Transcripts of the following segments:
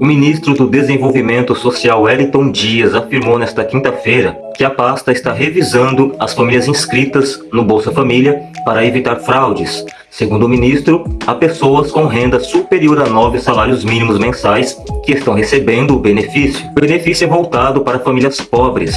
O ministro do Desenvolvimento Social Wellington Dias afirmou nesta quinta-feira que a pasta está revisando as famílias inscritas no Bolsa Família para evitar fraudes. Segundo o ministro, há pessoas com renda superior a nove salários mínimos mensais que estão recebendo o benefício. O benefício é voltado para famílias pobres.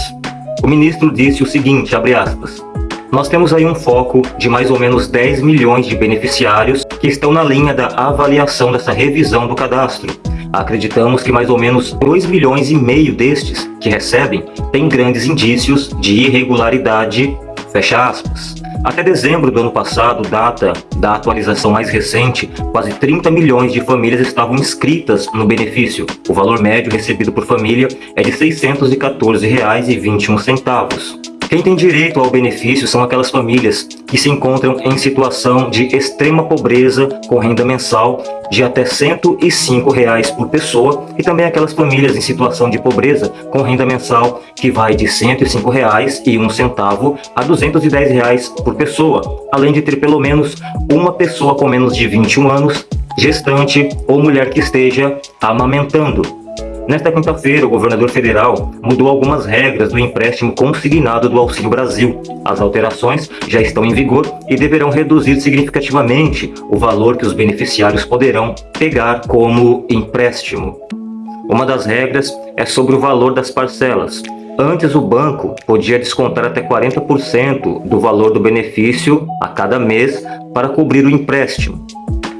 O ministro disse o seguinte, abre aspas, nós temos aí um foco de mais ou menos 10 milhões de beneficiários que estão na linha da avaliação dessa revisão do cadastro. Acreditamos que mais ou menos 2 milhões e meio destes que recebem têm grandes indícios de irregularidade, fecha aspas. Até dezembro do ano passado, data da atualização mais recente, quase 30 milhões de famílias estavam inscritas no benefício. O valor médio recebido por família é de R$ 614,21. Quem tem direito ao benefício são aquelas famílias que se encontram em situação de extrema pobreza com renda mensal de até 105 reais por pessoa e também aquelas famílias em situação de pobreza com renda mensal que vai de 105 reais e um centavo a 210 reais por pessoa, além de ter pelo menos uma pessoa com menos de 21 anos, gestante ou mulher que esteja amamentando. Nesta quinta-feira, o governador federal mudou algumas regras do empréstimo consignado do Auxílio Brasil. As alterações já estão em vigor e deverão reduzir significativamente o valor que os beneficiários poderão pegar como empréstimo. Uma das regras é sobre o valor das parcelas. Antes, o banco podia descontar até 40% do valor do benefício a cada mês para cobrir o empréstimo.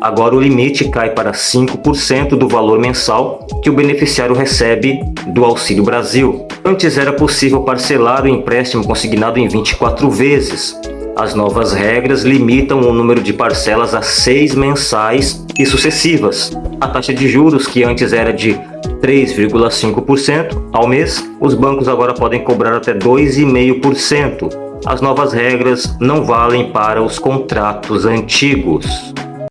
Agora o limite cai para 5% do valor mensal que o beneficiário recebe do Auxílio Brasil. Antes era possível parcelar o empréstimo consignado em 24 vezes. As novas regras limitam o número de parcelas a seis mensais e sucessivas. A taxa de juros, que antes era de 3,5% ao mês, os bancos agora podem cobrar até 2,5%. As novas regras não valem para os contratos antigos.